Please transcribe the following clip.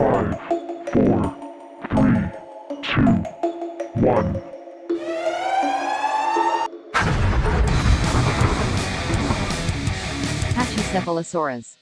Five, four, three, two, one. Pachycephalosaurus